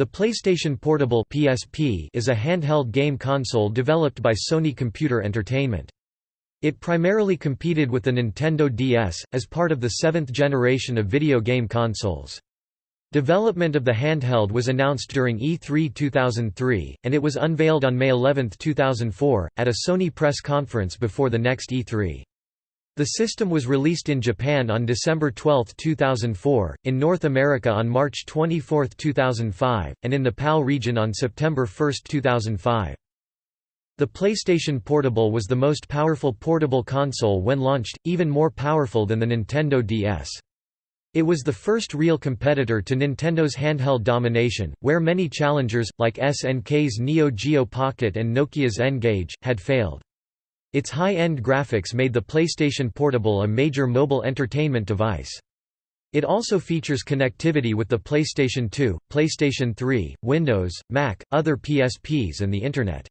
The PlayStation Portable (PSP) is a handheld game console developed by Sony Computer Entertainment. It primarily competed with the Nintendo DS, as part of the seventh generation of video game consoles. Development of the handheld was announced during E3 2003, and it was unveiled on May 11, 2004, at a Sony press conference before the next E3. The system was released in Japan on December 12, 2004, in North America on March 24, 2005, and in the PAL region on September 1, 2005. The PlayStation Portable was the most powerful portable console when launched, even more powerful than the Nintendo DS. It was the first real competitor to Nintendo's handheld domination, where many challengers, like SNK's Neo Geo Pocket and Nokia's N-Gage, had failed. Its high-end graphics made the PlayStation Portable a major mobile entertainment device. It also features connectivity with the PlayStation 2, PlayStation 3, Windows, Mac, other PSPs and the Internet.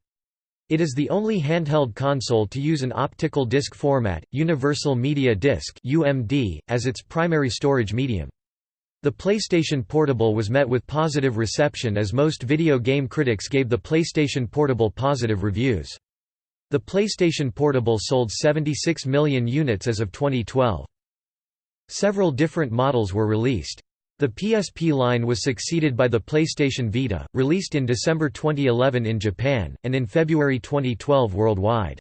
It is the only handheld console to use an optical disc format, Universal Media Disc (UMD), as its primary storage medium. The PlayStation Portable was met with positive reception as most video game critics gave the PlayStation Portable positive reviews. The PlayStation Portable sold 76 million units as of 2012. Several different models were released. The PSP line was succeeded by the PlayStation Vita, released in December 2011 in Japan, and in February 2012 worldwide.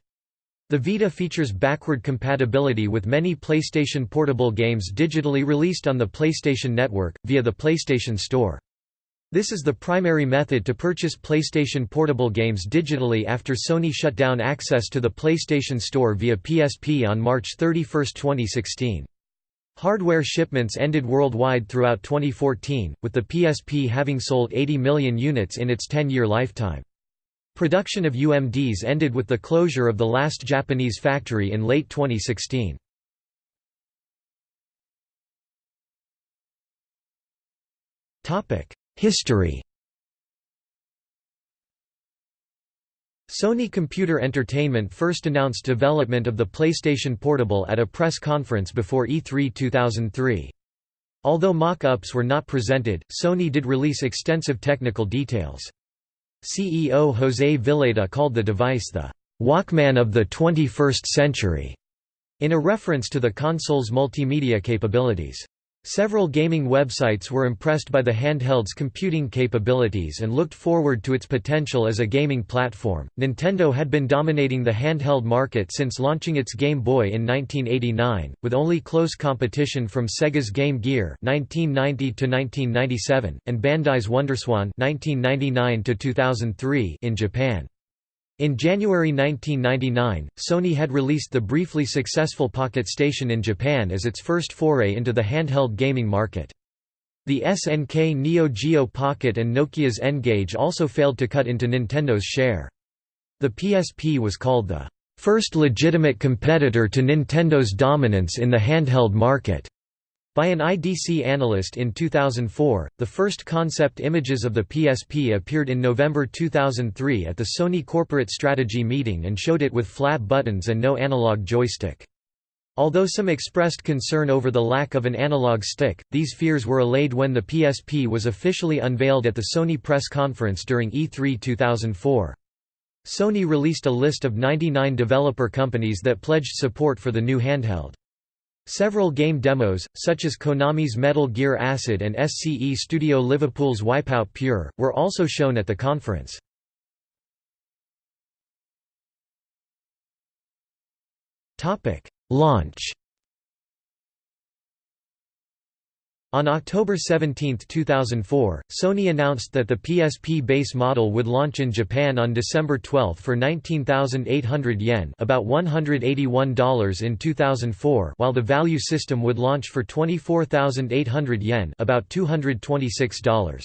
The Vita features backward compatibility with many PlayStation Portable games digitally released on the PlayStation Network, via the PlayStation Store. This is the primary method to purchase PlayStation Portable games digitally after Sony shut down access to the PlayStation Store via PSP on March 31, 2016. Hardware shipments ended worldwide throughout 2014, with the PSP having sold 80 million units in its 10-year lifetime. Production of UMDs ended with the closure of the last Japanese factory in late 2016. Topic: History Sony Computer Entertainment first announced development of the PlayStation Portable at a press conference before E3 2003. Although mock-ups were not presented, Sony did release extensive technical details. CEO José Villeda called the device the «Walkman of the 21st century», in a reference to the console's multimedia capabilities. Several gaming websites were impressed by the handheld's computing capabilities and looked forward to its potential as a gaming platform. Nintendo had been dominating the handheld market since launching its Game Boy in 1989, with only close competition from Sega's Game Gear (1990 1997) and Bandai's WonderSwan (1999 2003) in Japan. In January 1999, Sony had released the briefly successful Pocket Station in Japan as its first foray into the handheld gaming market. The SNK Neo Geo Pocket and Nokia's N-Gage also failed to cut into Nintendo's share. The PSP was called the first legitimate competitor to Nintendo's dominance in the handheld market. By an IDC analyst in 2004, the first concept images of the PSP appeared in November 2003 at the Sony Corporate Strategy meeting and showed it with flat buttons and no analog joystick. Although some expressed concern over the lack of an analog stick, these fears were allayed when the PSP was officially unveiled at the Sony press conference during E3 2004. Sony released a list of 99 developer companies that pledged support for the new handheld. Several game demos, such as Konami's Metal Gear Acid and SCE Studio Liverpool's Wipeout Pure, were also shown at the conference. Launch On October 17, 2004, Sony announced that the PSP base model would launch in Japan on December 12 for 19,800 yen about $181 in 2004 while the value system would launch for 24,800 yen about $226.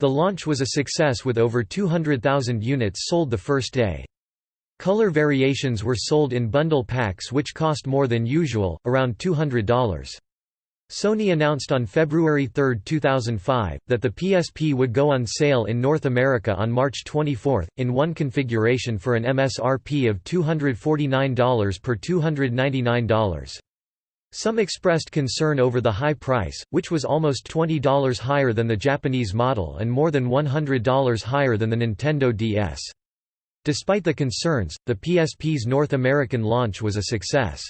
The launch was a success with over 200,000 units sold the first day. Color variations were sold in bundle packs which cost more than usual, around $200. Sony announced on February 3, 2005, that the PSP would go on sale in North America on March 24, in one configuration for an MSRP of $249 per $299. Some expressed concern over the high price, which was almost $20 higher than the Japanese model and more than $100 higher than the Nintendo DS. Despite the concerns, the PSP's North American launch was a success.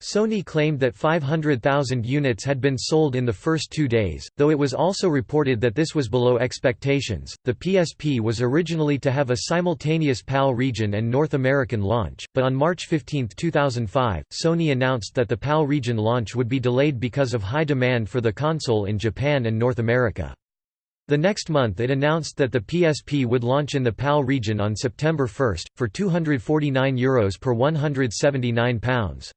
Sony claimed that 500,000 units had been sold in the first two days, though it was also reported that this was below expectations. The PSP was originally to have a simultaneous PAL region and North American launch, but on March 15, 2005, Sony announced that the PAL region launch would be delayed because of high demand for the console in Japan and North America. The next month it announced that the PSP would launch in the PAL region on September 1, for €249 Euros per £179.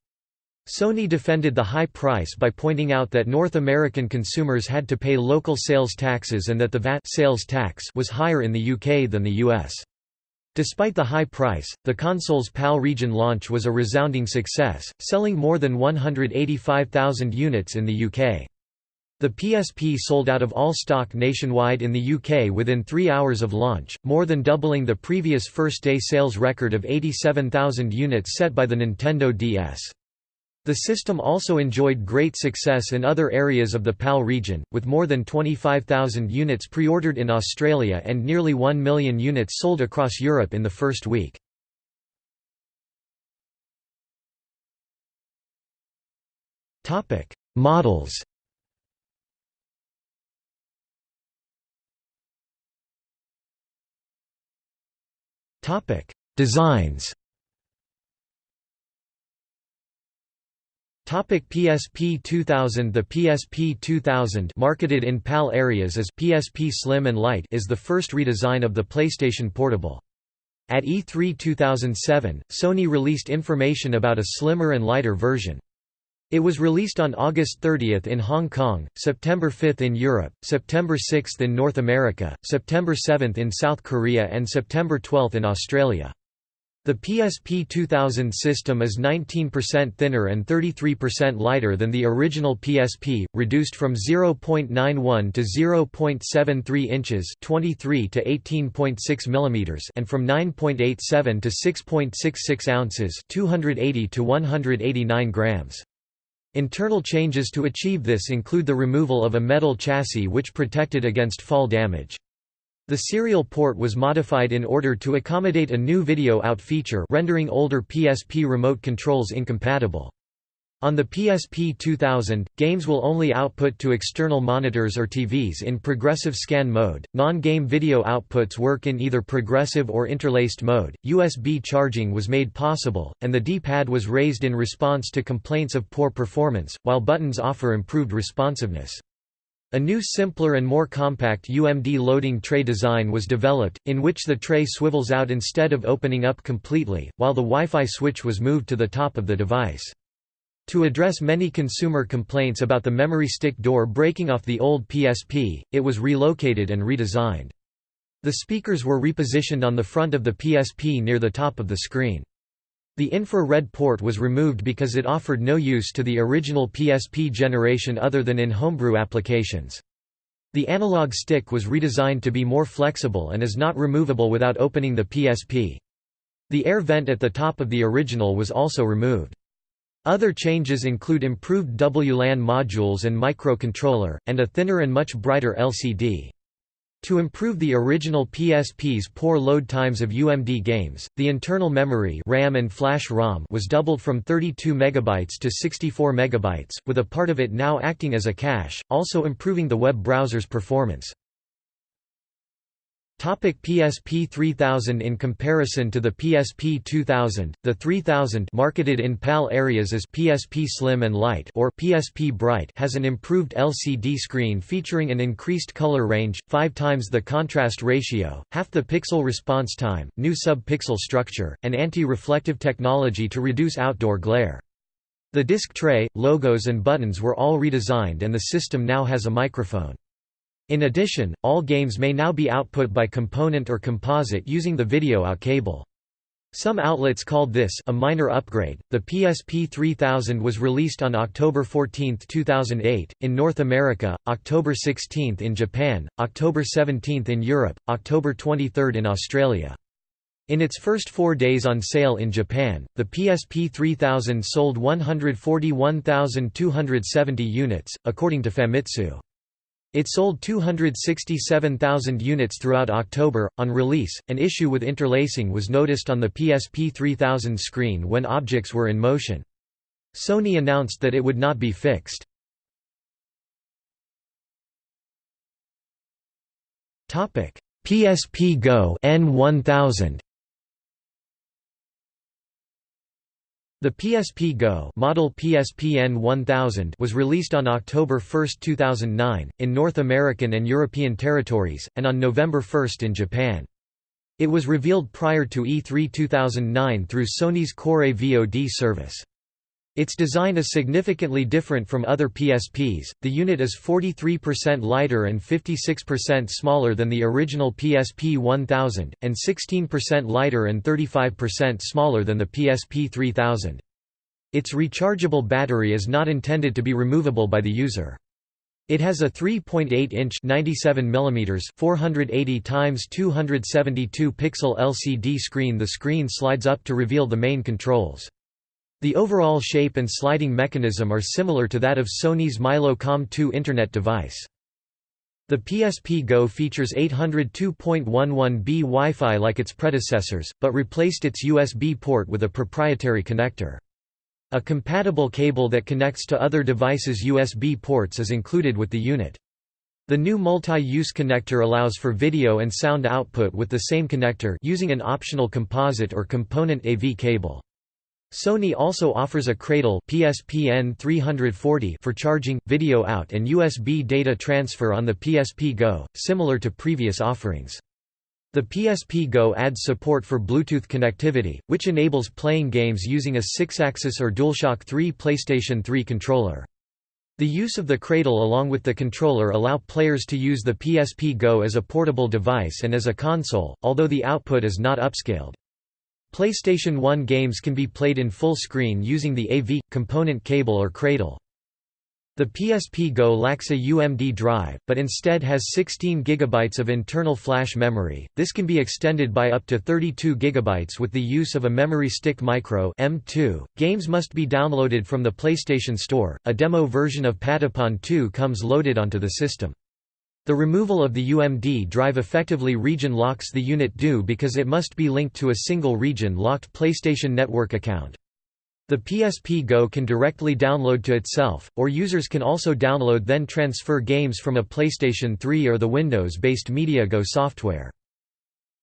Sony defended the high price by pointing out that North American consumers had to pay local sales taxes and that the VAT sales tax was higher in the UK than the US. Despite the high price, the console's PAL region launch was a resounding success, selling more than 185,000 units in the UK. The PSP sold out of all stock nationwide in the UK within three hours of launch, more than doubling the previous first-day sales record of 87,000 units set by the Nintendo DS. The system also enjoyed great success in other areas of the PAL region, with more than 25,000 units pre-ordered in Australia and nearly 1 million units sold across Europe in the first week. Models Designs Topic PSP 2000 The PSP 2000 marketed in PAL areas as PSP Slim and Light is the first redesign of the PlayStation Portable. At E3 2007, Sony released information about a slimmer and lighter version. It was released on August 30 in Hong Kong, September 5 in Europe, September 6 in North America, September 7 in South Korea and September 12 in Australia. The PSP 2000 system is 19% thinner and 33% lighter than the original PSP, reduced from 0.91 to 0.73 inches, 23 to 18.6 mm, and from 9.87 to 6.66 ounces, 280 to 189 grams. Internal changes to achieve this include the removal of a metal chassis which protected against fall damage. The serial port was modified in order to accommodate a new video out feature rendering older PSP remote controls incompatible. On the PSP 2000, games will only output to external monitors or TVs in progressive scan mode. Non-game video outputs work in either progressive or interlaced mode. USB charging was made possible, and the D-pad was raised in response to complaints of poor performance, while buttons offer improved responsiveness. A new simpler and more compact UMD loading tray design was developed, in which the tray swivels out instead of opening up completely, while the Wi-Fi switch was moved to the top of the device. To address many consumer complaints about the memory stick door breaking off the old PSP, it was relocated and redesigned. The speakers were repositioned on the front of the PSP near the top of the screen. The infrared port was removed because it offered no use to the original PSP generation other than in homebrew applications. The analog stick was redesigned to be more flexible and is not removable without opening the PSP. The air vent at the top of the original was also removed. Other changes include improved WLAN modules and microcontroller, and a thinner and much brighter LCD. To improve the original PSP's poor load times of UMD games, the internal memory RAM and flash ROM was doubled from 32 MB to 64 MB, with a part of it now acting as a cache, also improving the web browser's performance. Topic PSP 3000 In comparison to the PSP 2000, the 3000 marketed in PAL areas as PSP Slim and Light or PSP Bright has an improved LCD screen featuring an increased color range, 5 times the contrast ratio, half the pixel response time, new sub-pixel structure, and anti-reflective technology to reduce outdoor glare. The disc tray, logos and buttons were all redesigned and the system now has a microphone. In addition, all games may now be output by component or composite using the video out cable. Some outlets called this a minor upgrade. The PSP 3000 was released on October 14, 2008, in North America, October 16 in Japan, October 17 in Europe, October 23 in Australia. In its first four days on sale in Japan, the PSP 3000 sold 141,270 units, according to Famitsu. It sold 267,000 units throughout October. On release, an issue with interlacing was noticed on the PSP 3000 screen when objects were in motion. Sony announced that it would not be fixed. PSP Go N1000 The PSP Go model PSPN 1000 was released on October 1, 2009, in North American and European territories, and on November 1 in Japan. It was revealed prior to E3 2009 through Sony's Core VOD service. Its design is significantly different from other PSPs, the unit is 43% lighter and 56% smaller than the original PSP 1000, and 16% lighter and 35% smaller than the PSP 3000. Its rechargeable battery is not intended to be removable by the user. It has a 3.8-inch (97 mm) 480 x 272 pixel LCD screen. The screen slides up to reveal the main controls. The overall shape and sliding mechanism are similar to that of Sony's mylo Com2 Internet device. The PSP Go features 802.11b Wi-Fi like its predecessors, but replaced its USB port with a proprietary connector. A compatible cable that connects to other devices' USB ports is included with the unit. The new multi-use connector allows for video and sound output with the same connector using an optional composite or component AV cable. Sony also offers a cradle PSPN 340 for charging, video out and USB data transfer on the PSP Go, similar to previous offerings. The PSP Go adds support for Bluetooth connectivity, which enables playing games using a Sixaxis or DualShock 3 PlayStation 3 controller. The use of the cradle along with the controller allow players to use the PSP Go as a portable device and as a console, although the output is not upscaled. PlayStation 1 games can be played in full screen using the AV component cable or cradle. The PSP Go lacks a UMD drive, but instead has 16 GB of internal flash memory. This can be extended by up to 32 GB with the use of a Memory Stick Micro M2. Games must be downloaded from the PlayStation Store. A demo version of Patapon 2 comes loaded onto the system. The removal of the UMD drive effectively region locks the unit due because it must be linked to a single region-locked PlayStation Network account. The PSP Go can directly download to itself, or users can also download then transfer games from a PlayStation 3 or the Windows-based MediaGo software.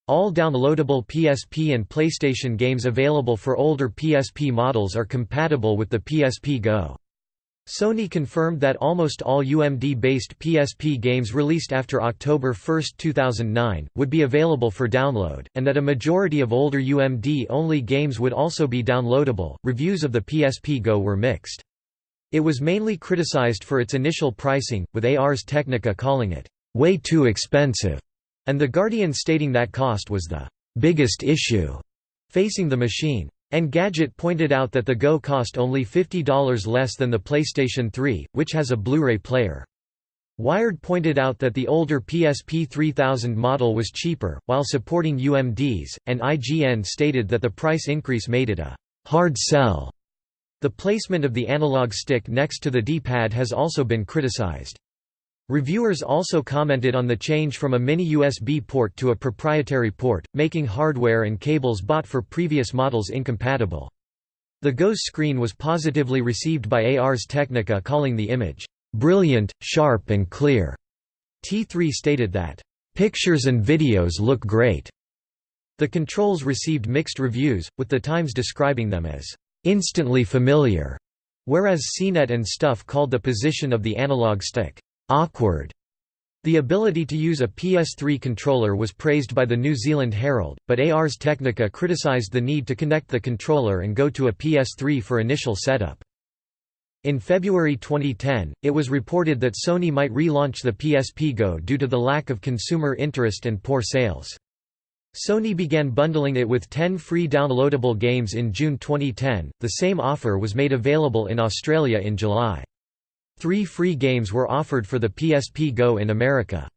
All downloadable PSP and PlayStation games available for older PSP models are compatible with the PSP Go. Sony confirmed that almost all UMD-based PSP games released after October 1, 2009, would be available for download, and that a majority of older UMD-only games would also be downloadable. Reviews of the PSP Go were mixed. It was mainly criticized for its initial pricing, with Ars Technica calling it way too expensive, and The Guardian stating that cost was the biggest issue facing the machine. Engadget pointed out that the Go cost only $50 less than the PlayStation 3, which has a Blu-ray player. Wired pointed out that the older PSP 3000 model was cheaper, while supporting UMDs, and IGN stated that the price increase made it a hard sell. The placement of the analog stick next to the D-pad has also been criticized. Reviewers also commented on the change from a mini USB port to a proprietary port, making hardware and cables bought for previous models incompatible. The Go's screen was positively received by Ars Technica calling the image, "...brilliant, sharp and clear." T3 stated that, "...pictures and videos look great." The controls received mixed reviews, with the Times describing them as, "...instantly familiar," whereas CNET and Stuff called the position of the analog stick, awkward. The ability to use a PS3 controller was praised by the New Zealand Herald, but Ars Technica criticised the need to connect the controller and go to a PS3 for initial setup. In February 2010, it was reported that Sony might relaunch the PSP Go due to the lack of consumer interest and poor sales. Sony began bundling it with 10 free downloadable games in June 2010, the same offer was made available in Australia in July. Three free games were offered for the PSP Go in America.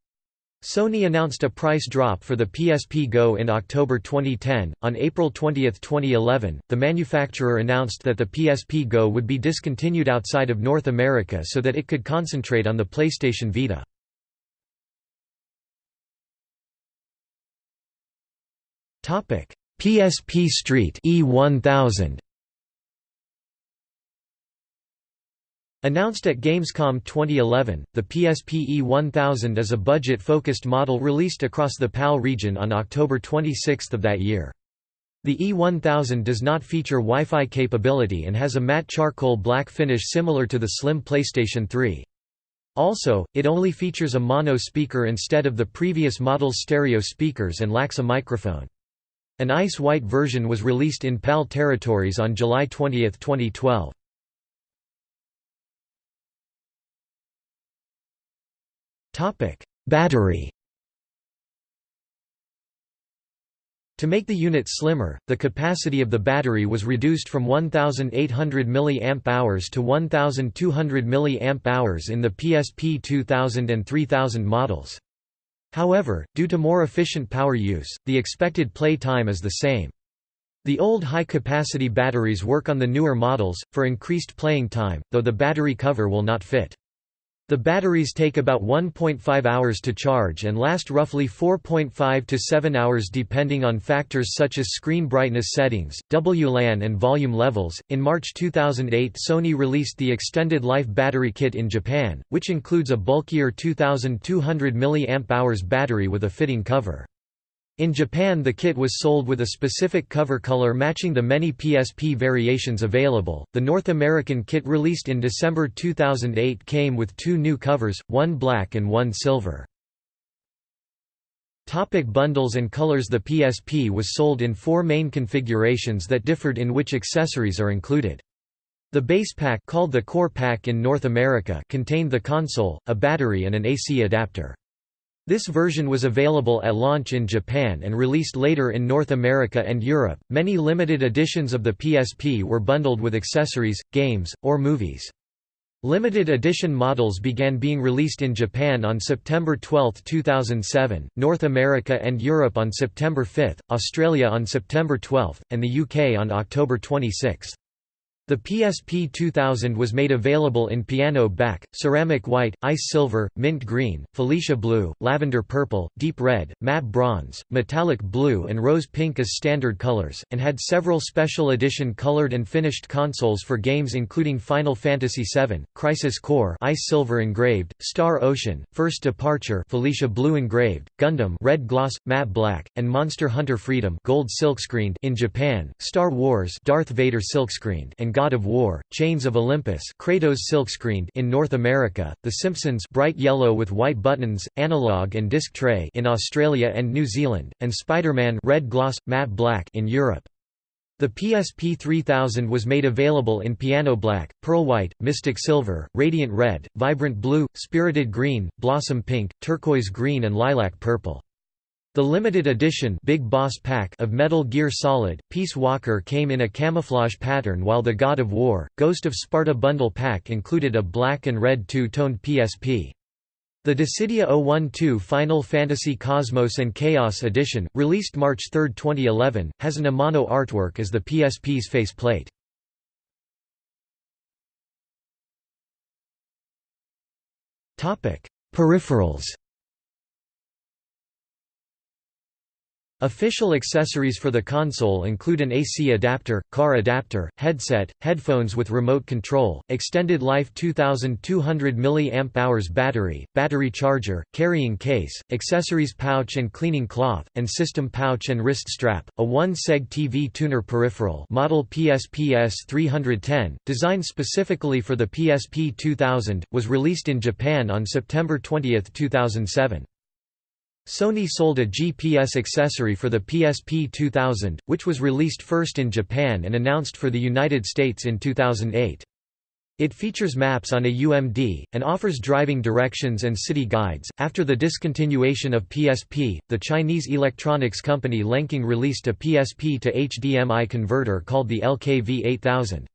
Sony announced a price drop for the PSP Go in October 2010. On April 20, 2011, the manufacturer announced that the PSP Go would be discontinued outside of North America so that it could concentrate on the PlayStation Vita. Topic: PSP Street E1000 Announced at Gamescom 2011, the PSP E1000 is a budget-focused model released across the PAL region on October 26 of that year. The E1000 does not feature Wi-Fi capability and has a matte charcoal black finish similar to the slim PlayStation 3. Also, it only features a mono speaker instead of the previous model's stereo speakers and lacks a microphone. An ice white version was released in PAL territories on July 20, 2012. Topic: Battery. To make the unit slimmer, the capacity of the battery was reduced from 1800 mAh to 1200 mAh in the PSP 2000 and 3000 models. However, due to more efficient power use, the expected play time is the same. The old high-capacity batteries work on the newer models, for increased playing time, though the battery cover will not fit. The batteries take about 1.5 hours to charge and last roughly 4.5 to 7 hours depending on factors such as screen brightness settings, WLAN and volume levels. In March 2008, Sony released the extended life battery kit in Japan, which includes a bulkier 2200 mAh battery with a fitting cover. In Japan the kit was sold with a specific cover color matching the many PSP variations available. The North American kit released in December 2008 came with two new covers, one black and one silver. Topic bundles and colors The PSP was sold in four main configurations that differed in which accessories are included. The base pack called the Core Pack in North America contained the console, a battery and an AC adapter. This version was available at launch in Japan and released later in North America and Europe. Many limited editions of the PSP were bundled with accessories, games, or movies. Limited edition models began being released in Japan on September 12, 2007, North America and Europe on September 5, Australia on September 12, and the UK on October 26. The PSP 2000 was made available in piano back, ceramic white, ice silver, mint green, fuchsia blue, lavender purple, deep red, matte bronze, metallic blue and rose pink as standard colors, and had several special edition colored and finished consoles for games including Final Fantasy VII, Crisis Core ice silver engraved, Star Ocean, First Departure fuchsia blue engraved, Gundam red gloss, matte black, and Monster Hunter Freedom gold silkscreened in Japan, Star Wars Darth Vader silkscreened and God of War, Chains of Olympus Kratos silkscreened in North America, The Simpsons bright yellow with white buttons, analog and disc tray in Australia and New Zealand, and Spider-Man red gloss, matte black in Europe. The PSP 3000 was made available in piano black, pearl white, mystic silver, radiant red, vibrant blue, spirited green, blossom pink, turquoise green and lilac purple. The limited edition Big Boss pack of Metal Gear Solid, Peace Walker came in a camouflage pattern while the God of War, Ghost of Sparta bundle pack included a black and red two-toned PSP. The Dissidia 012 Final Fantasy Cosmos and Chaos Edition, released March 3, 2011, has an Amano artwork as the PSP's faceplate. Peripherals Official accessories for the console include an AC adapter, car adapter, headset, headphones with remote control, extended life 2200 mAh battery, battery charger, carrying case, accessories pouch and cleaning cloth, and system pouch and wrist strap. A 1-seg TV tuner peripheral model PSPS 310, designed specifically for the PSP 2000, was released in Japan on September 20, 2007. Sony sold a GPS accessory for the PSP 2000, which was released first in Japan and announced for the United States in 2008. It features maps on a UMD, and offers driving directions and city guides. After the discontinuation of PSP, the Chinese electronics company Lenkeng released a PSP to HDMI converter called the LKV 8000.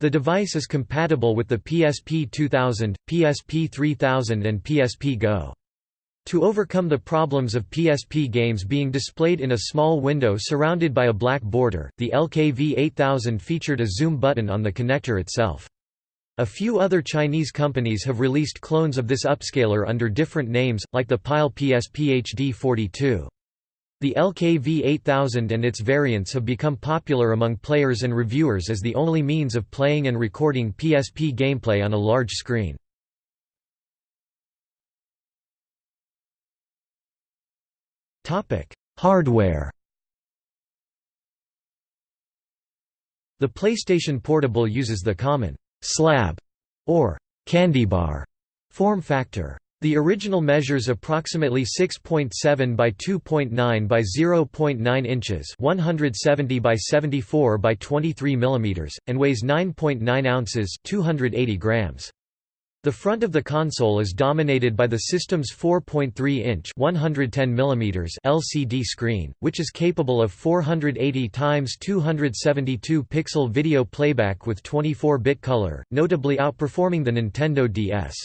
The device is compatible with the PSP 2000, PSP 3000 and PSP Go. To overcome the problems of PSP games being displayed in a small window surrounded by a black border, the LKV8000 featured a zoom button on the connector itself. A few other Chinese companies have released clones of this upscaler under different names, like the Pyle PSP HD42. The LKV8000 and its variants have become popular among players and reviewers as the only means of playing and recording PSP gameplay on a large screen. Hardware The PlayStation Portable uses the common slab or candy bar form factor. The original measures approximately 6.7 by 2.9 by 0.9 inches, 170 by 74 by 23 mm, and weighs 9.9 ounces, 280 grams. The front of the console is dominated by the system's 4.3-inch (110 mm) LCD screen, which is capable of 480 x 272 pixel video playback with 24-bit color, notably outperforming the Nintendo DS.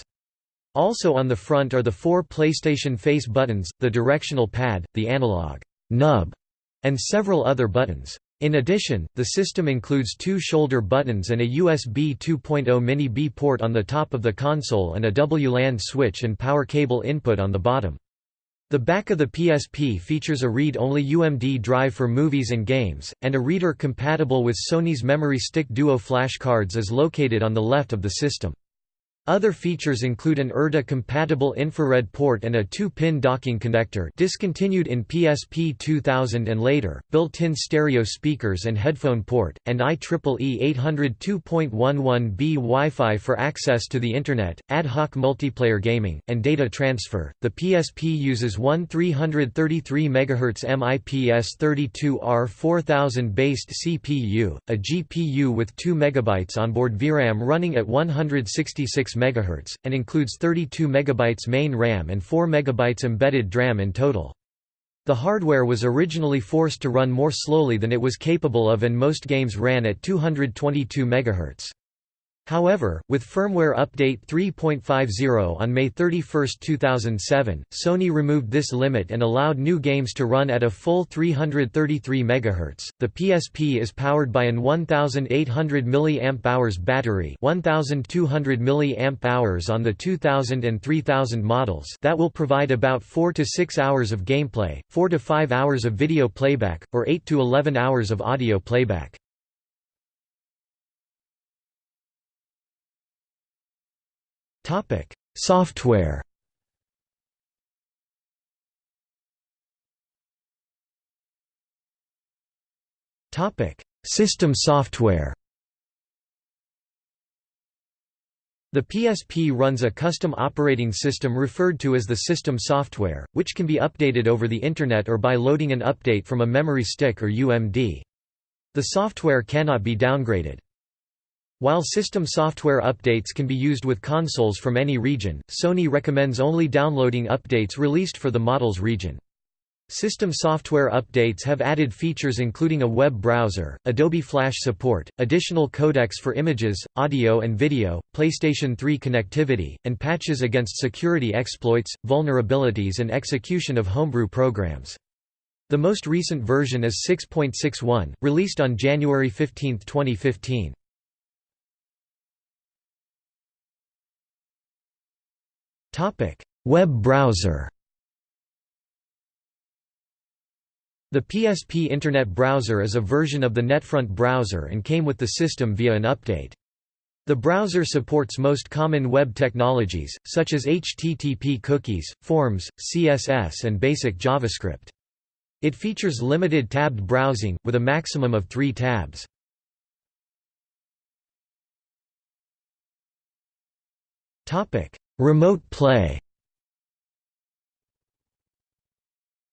Also on the front are the four PlayStation Face buttons, the directional pad, the analog nub, and several other buttons. In addition, the system includes two shoulder buttons and a USB 2.0 mini-B port on the top of the console and a WLAN switch and power cable input on the bottom. The back of the PSP features a read-only UMD drive for movies and games, and a reader compatible with Sony's Memory Stick Duo flashcards is located on the left of the system. Other features include an IrDA-compatible infrared port and a 2-pin docking connector discontinued in PSP 2000 and later, built-in stereo speakers and headphone port, and IEEE 802.11b Wi-Fi for access to the Internet, ad hoc multiplayer gaming, and data transfer. The PSP uses one 333 MHz MIPS 32R 4000 based CPU, a GPU with 2 MB onboard VRAM running at 166 MHz, and includes 32 MB main RAM and 4 MB embedded DRAM in total. The hardware was originally forced to run more slowly than it was capable of and most games ran at 222 MHz. However, with firmware update 3.50 on May 31, 2007, Sony removed this limit and allowed new games to run at a full 333 MHz. The PSP is powered by an 1800 mAh battery, 1200 mAh on the 2000 and 3000 models, that will provide about 4 to 6 hours of gameplay, 4 to 5 hours of video playback, or 8 to 11 hours of audio playback. Topic: Software. Topic: System software. The PSP runs a custom operating system referred to as the system software, which can be updated over the Internet or by loading an update from a memory stick or UMD. The software cannot be downgraded. While system software updates can be used with consoles from any region, Sony recommends only downloading updates released for the model's region. System software updates have added features including a web browser, Adobe Flash support, additional codecs for images, audio and video, PlayStation 3 connectivity, and patches against security exploits, vulnerabilities and execution of homebrew programs. The most recent version is 6.61, released on January 15, 2015. Web browser The PSP Internet Browser is a version of the NetFront browser and came with the system via an update. The browser supports most common web technologies, such as HTTP cookies, forms, CSS and basic JavaScript. It features limited tabbed browsing, with a maximum of three tabs. Remote play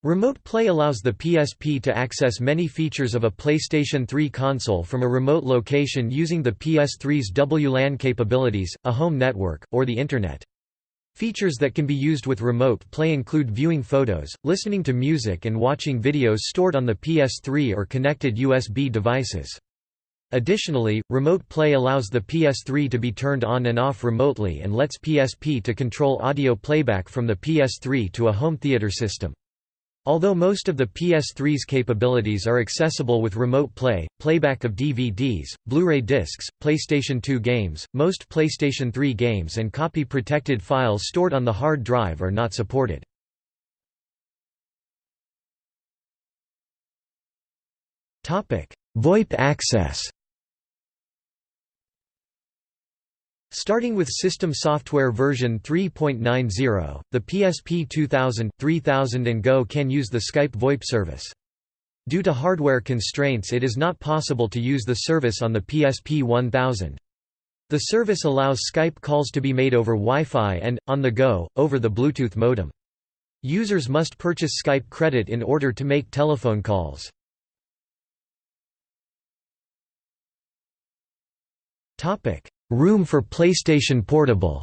Remote Play allows the PSP to access many features of a PlayStation 3 console from a remote location using the PS3's WLAN capabilities, a home network, or the Internet. Features that can be used with Remote Play include viewing photos, listening to music and watching videos stored on the PS3 or connected USB devices. Additionally, Remote Play allows the PS3 to be turned on and off remotely and lets PSP to control audio playback from the PS3 to a home theater system. Although most of the PS3's capabilities are accessible with Remote Play, playback of DVDs, Blu-ray discs, PlayStation 2 games, most PlayStation 3 games and copy-protected files stored on the hard drive are not supported. VoIP access Starting with System Software version 3.90, the PSP 2000, 3000 and Go can use the Skype VoIP service. Due to hardware constraints it is not possible to use the service on the PSP 1000. The service allows Skype calls to be made over Wi-Fi and, on the go, over the Bluetooth modem. Users must purchase Skype credit in order to make telephone calls. Room for PlayStation Portable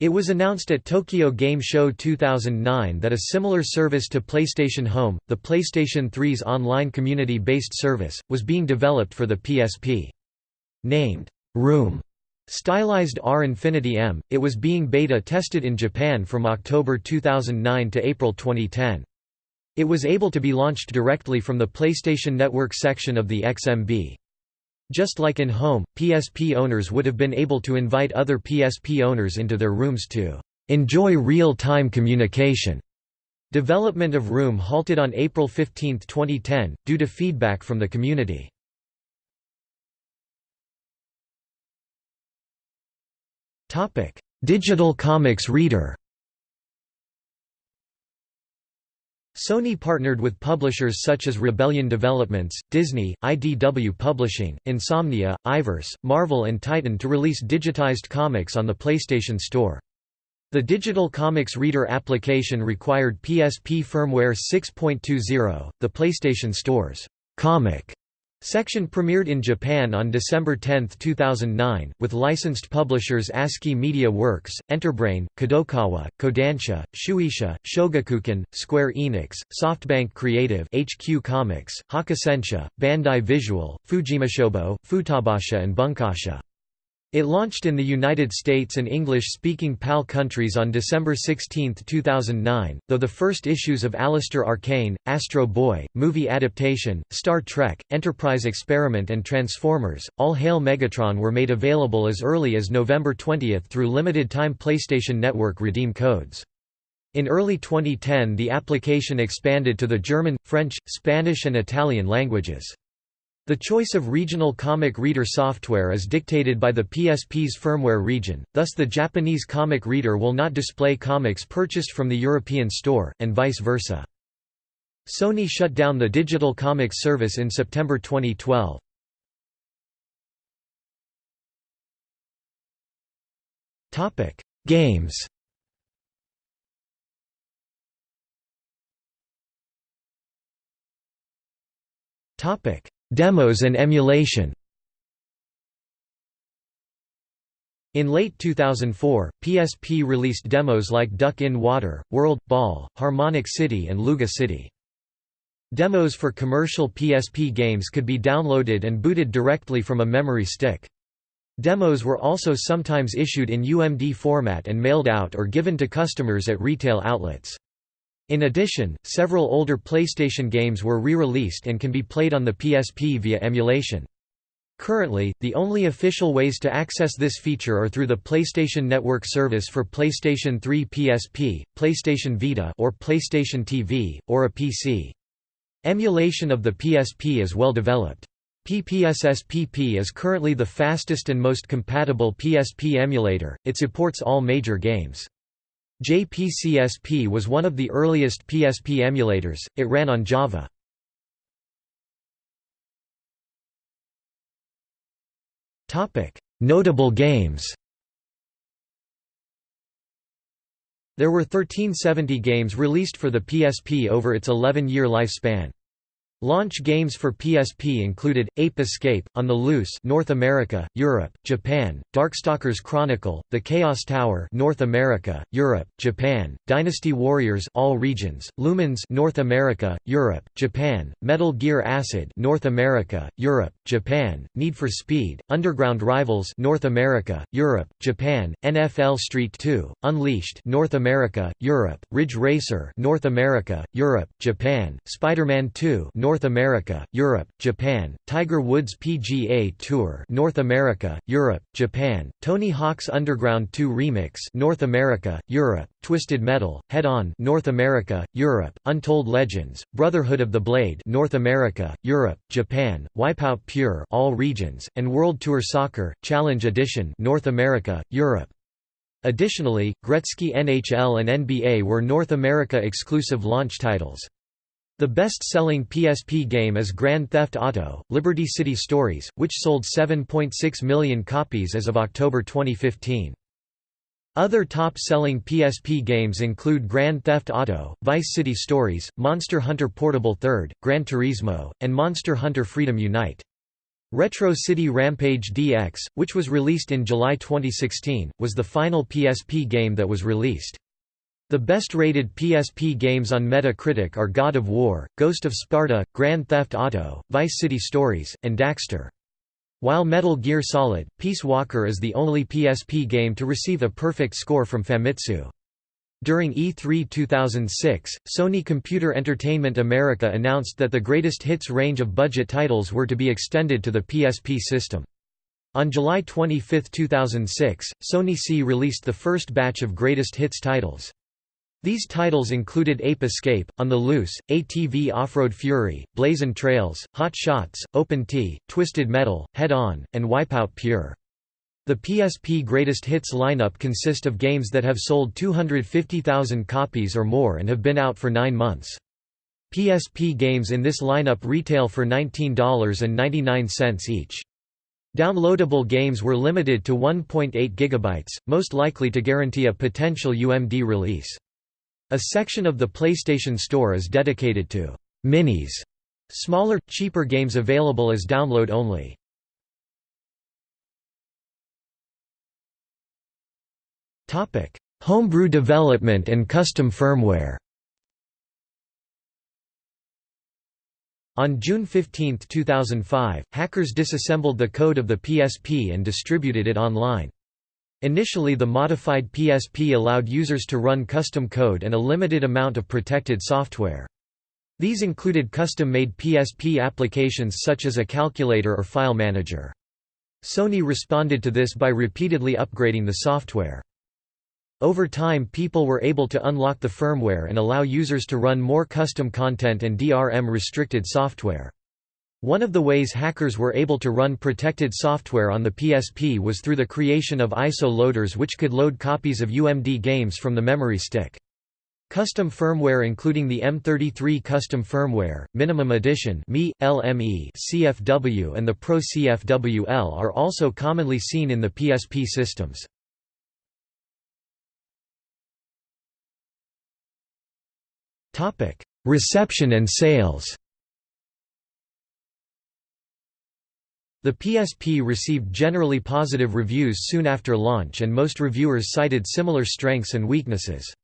It was announced at Tokyo Game Show 2009 that a similar service to PlayStation Home, the PlayStation 3's online community-based service, was being developed for the PSP. Named, Room, stylized R Infinity M, it was being beta tested in Japan from October 2009 to April 2010. It was able to be launched directly from the PlayStation Network section of the XMB. Just like in home, PSP owners would have been able to invite other PSP owners into their rooms to enjoy real-time communication. Development of Room halted on April 15, 2010, due to feedback from the community. Digital comics reader Sony partnered with publishers such as Rebellion Developments, Disney, IDW Publishing, Insomnia, Iverse, Marvel and Titan to release digitized comics on the PlayStation Store. The Digital Comics Reader application required PSP firmware 6.20, the PlayStation Store's comic Section premiered in Japan on December 10, 2009, with licensed publishers ASCII Media Works, Enterbrain, Kadokawa, Kodansha, Shueisha, Shogakukan, Square Enix, SoftBank Creative HQ Comics, Hakusensha, Bandai Visual, Fujimi Shobo, Futabasha and Bunkasha. It launched in the United States and English-speaking PAL countries on December 16, 2009, though the first issues of Alistair Arcane, Astro Boy, movie adaptation, Star Trek, Enterprise Experiment and Transformers, All Hail Megatron were made available as early as November 20 through limited-time PlayStation Network redeem codes. In early 2010 the application expanded to the German, French, Spanish and Italian languages. The choice of regional comic reader software is dictated by the PSP's firmware region, thus the Japanese comic reader will not display comics purchased from the European store, and vice versa. Sony shut down the digital comics service in September 2012. Games Topic Demos and emulation In late 2004, PSP released demos like Duck in Water, World, Ball, Harmonic City and Luga City. Demos for commercial PSP games could be downloaded and booted directly from a memory stick. Demos were also sometimes issued in UMD format and mailed out or given to customers at retail outlets. In addition, several older PlayStation games were re-released and can be played on the PSP via emulation. Currently, the only official ways to access this feature are through the PlayStation Network service for PlayStation 3 PSP, PlayStation Vita or PlayStation TV, or a PC. Emulation of the PSP is well developed. PPSSPP is currently the fastest and most compatible PSP emulator, it supports all major games. JPCSP was one of the earliest PSP emulators, it ran on Java. Notable games There were 1370 games released for the PSP over its 11-year lifespan. Launch games for PSP included Ape Escape, On the Loose, North America, Europe, Japan; Darkstalkers Chronicle, The Chaos Tower, North America, Europe, Japan; Dynasty Warriors, all regions; Lumines North America, Europe, Japan; Metal Gear Acid, North America, Europe, Japan; Need for Speed, Underground Rivals, North America, Europe, Japan; NFL Street 2, Unleashed, North America, Europe; Ridge Racer, North America, Europe, Japan; Spider-Man 2, North North America, Europe, Japan, Tiger Woods PGA Tour North America, Europe, Japan, Tony Hawk's Underground 2 Remix North America, Europe, Twisted Metal, Head On North America, Europe, Untold Legends, Brotherhood of the Blade North America, Europe, Japan, Wipeout Pure all regions, and World Tour Soccer, Challenge Edition North America, Europe. Additionally, Gretzky NHL and NBA were North America exclusive launch titles. The best-selling PSP game is Grand Theft Auto, Liberty City Stories, which sold 7.6 million copies as of October 2015. Other top-selling PSP games include Grand Theft Auto, Vice City Stories, Monster Hunter Portable 3rd, Gran Turismo, and Monster Hunter Freedom Unite. Retro City Rampage DX, which was released in July 2016, was the final PSP game that was released. The best-rated PSP games on Metacritic are God of War, Ghost of Sparta, Grand Theft Auto, Vice City Stories, and Daxter. While Metal Gear Solid, Peace Walker is the only PSP game to receive a perfect score from Famitsu. During E3 2006, Sony Computer Entertainment America announced that the greatest hits range of budget titles were to be extended to the PSP system. On July 25, 2006, Sony C released the first batch of greatest hits titles. These titles included Ape Escape, On the Loose, ATV Off-Road Fury, Blazin' Trails, Hot Shots, Open Tee, Twisted Metal, Head On, and Wipeout Pure. The PSP Greatest Hits lineup consist of games that have sold 250,000 copies or more and have been out for nine months. PSP games in this lineup retail for $19.99 each. Downloadable games were limited to 1.8 GB, most likely to guarantee a potential UMD release. A section of the PlayStation Store is dedicated to «minis», smaller, cheaper games available as download only. Homebrew development and custom firmware On June 15, 2005, hackers disassembled the code of the PSP and distributed it online. Initially the modified PSP allowed users to run custom code and a limited amount of protected software. These included custom-made PSP applications such as a calculator or file manager. Sony responded to this by repeatedly upgrading the software. Over time people were able to unlock the firmware and allow users to run more custom content and DRM-restricted software. One of the ways hackers were able to run protected software on the PSP was through the creation of ISO loaders which could load copies of UMD games from the memory stick. Custom firmware including the M33 Custom Firmware, Minimum Edition ME, LME, CFW and the Pro CFWL are also commonly seen in the PSP systems. Reception and sales The PSP received generally positive reviews soon after launch and most reviewers cited similar strengths and weaknesses.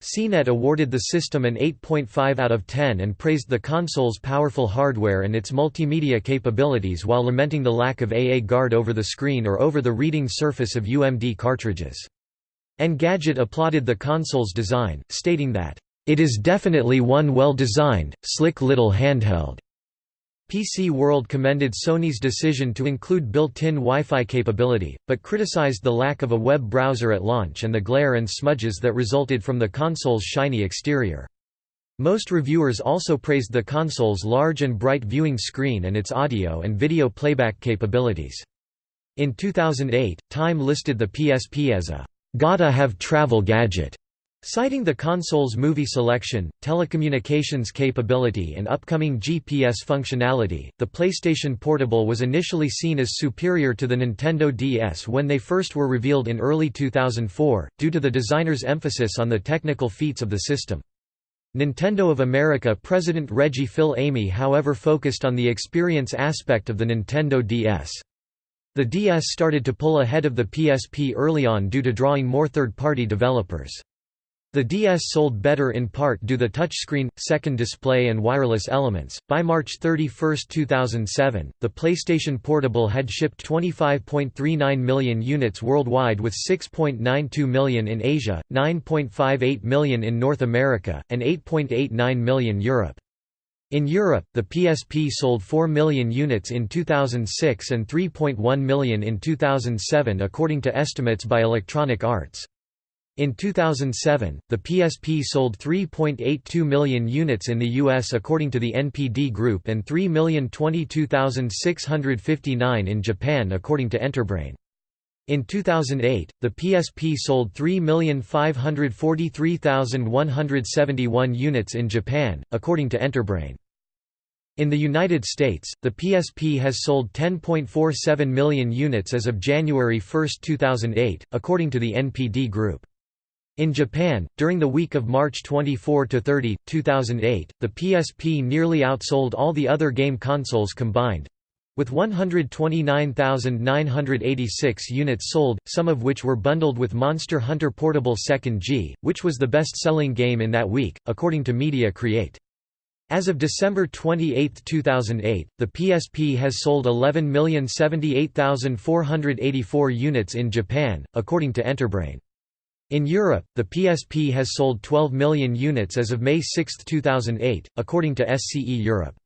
CNET awarded the system an 8.5 out of 10 and praised the console's powerful hardware and its multimedia capabilities while lamenting the lack of AA guard over the screen or over the reading surface of UMD cartridges. Engadget applauded the console's design, stating that, "...it is definitely one well-designed, slick little handheld." PC World commended Sony's decision to include built-in Wi-Fi capability, but criticized the lack of a web browser at launch and the glare and smudges that resulted from the console's shiny exterior. Most reviewers also praised the console's large and bright viewing screen and its audio and video playback capabilities. In 2008, Time listed the PSP as a gotta-have travel gadget Citing the console's movie selection, telecommunications capability and upcoming GPS functionality, the PlayStation Portable was initially seen as superior to the Nintendo DS when they first were revealed in early 2004, due to the designer's emphasis on the technical feats of the system. Nintendo of America President Reggie Fils-Aimé however focused on the experience aspect of the Nintendo DS. The DS started to pull ahead of the PSP early on due to drawing more third-party developers. The DS sold better in part due to the touchscreen, second display and wireless elements. By March 31, 2007, the PlayStation Portable had shipped 25.39 million units worldwide with 6.92 million in Asia, 9.58 million in North America, and 8.89 million Europe. In Europe, the PSP sold 4 million units in 2006 and 3.1 million in 2007 according to estimates by Electronic Arts. In 2007, the PSP sold 3.82 million units in the US according to the NPD Group and 3,022,659 in Japan according to Enterbrain. In 2008, the PSP sold 3,543,171 units in Japan, according to Enterbrain. In the United States, the PSP has sold 10.47 million units as of January 1, 2008, according to the NPD Group. In Japan, during the week of March 24–30, 2008, the PSP nearly outsold all the other game consoles combined, with 129,986 units sold, some of which were bundled with Monster Hunter Portable 2nd G, which was the best-selling game in that week, according to Media Create. As of December 28, 2008, the PSP has sold 11,078,484 units in Japan, according to Enterbrain. In Europe, the PSP has sold 12 million units as of May 6, 2008, according to SCE Europe.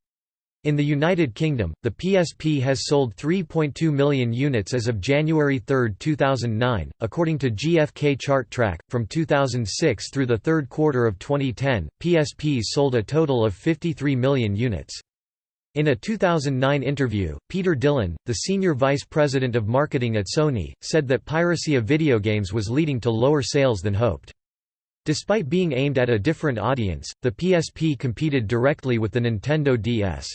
In the United Kingdom, the PSP has sold 3.2 million units as of January 3, 2009, according to GfK Chart Track. From 2006 through the third quarter of 2010, PSPs sold a total of 53 million units. In a 2009 interview, Peter Dillon, the senior vice president of marketing at Sony, said that piracy of video games was leading to lower sales than hoped. Despite being aimed at a different audience, the PSP competed directly with the Nintendo DS.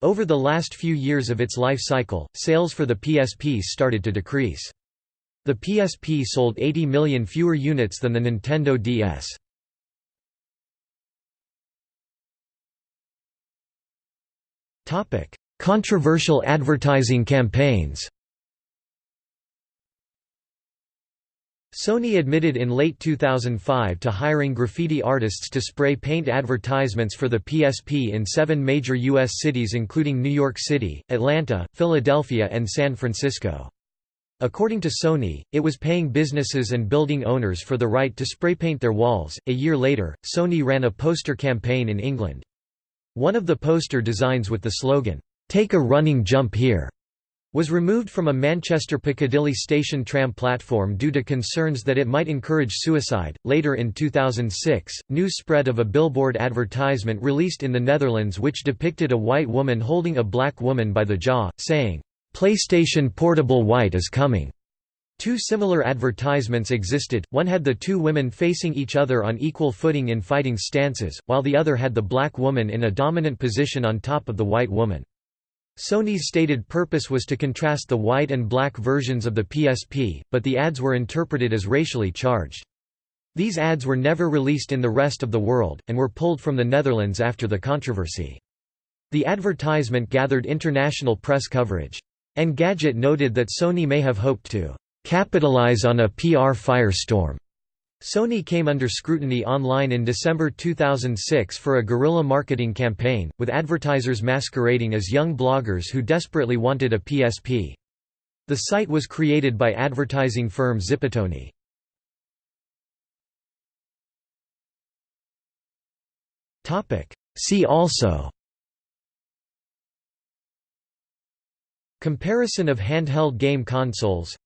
Over the last few years of its life cycle, sales for the PSP started to decrease. The PSP sold 80 million fewer units than the Nintendo DS. Controversial advertising campaigns Sony admitted in late 2005 to hiring graffiti artists to spray paint advertisements for the PSP in seven major U.S. cities including New York City, Atlanta, Philadelphia and San Francisco. According to Sony, it was paying businesses and building owners for the right to spray paint their walls. A year later, Sony ran a poster campaign in England. One of the poster designs with the slogan, "'Take a running jump here' was removed from a Manchester Piccadilly station tram platform due to concerns that it might encourage suicide. Later in 2006, news spread of a billboard advertisement released in the Netherlands which depicted a white woman holding a black woman by the jaw, saying, PlayStation Portable White is coming. Two similar advertisements existed, one had the two women facing each other on equal footing in fighting stances, while the other had the black woman in a dominant position on top of the white woman. Sony's stated purpose was to contrast the white and black versions of the PSP, but the ads were interpreted as racially charged. These ads were never released in the rest of the world, and were pulled from the Netherlands after the controversy. The advertisement gathered international press coverage. Engadget noted that Sony may have hoped to capitalize on a PR firestorm. Sony came under scrutiny online in December 2006 for a guerrilla marketing campaign, with advertisers masquerading as young bloggers who desperately wanted a PSP. The site was created by advertising firm Zipatone. See also Comparison of handheld game consoles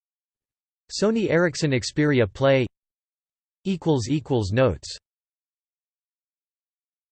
Sony Ericsson Xperia Play Notes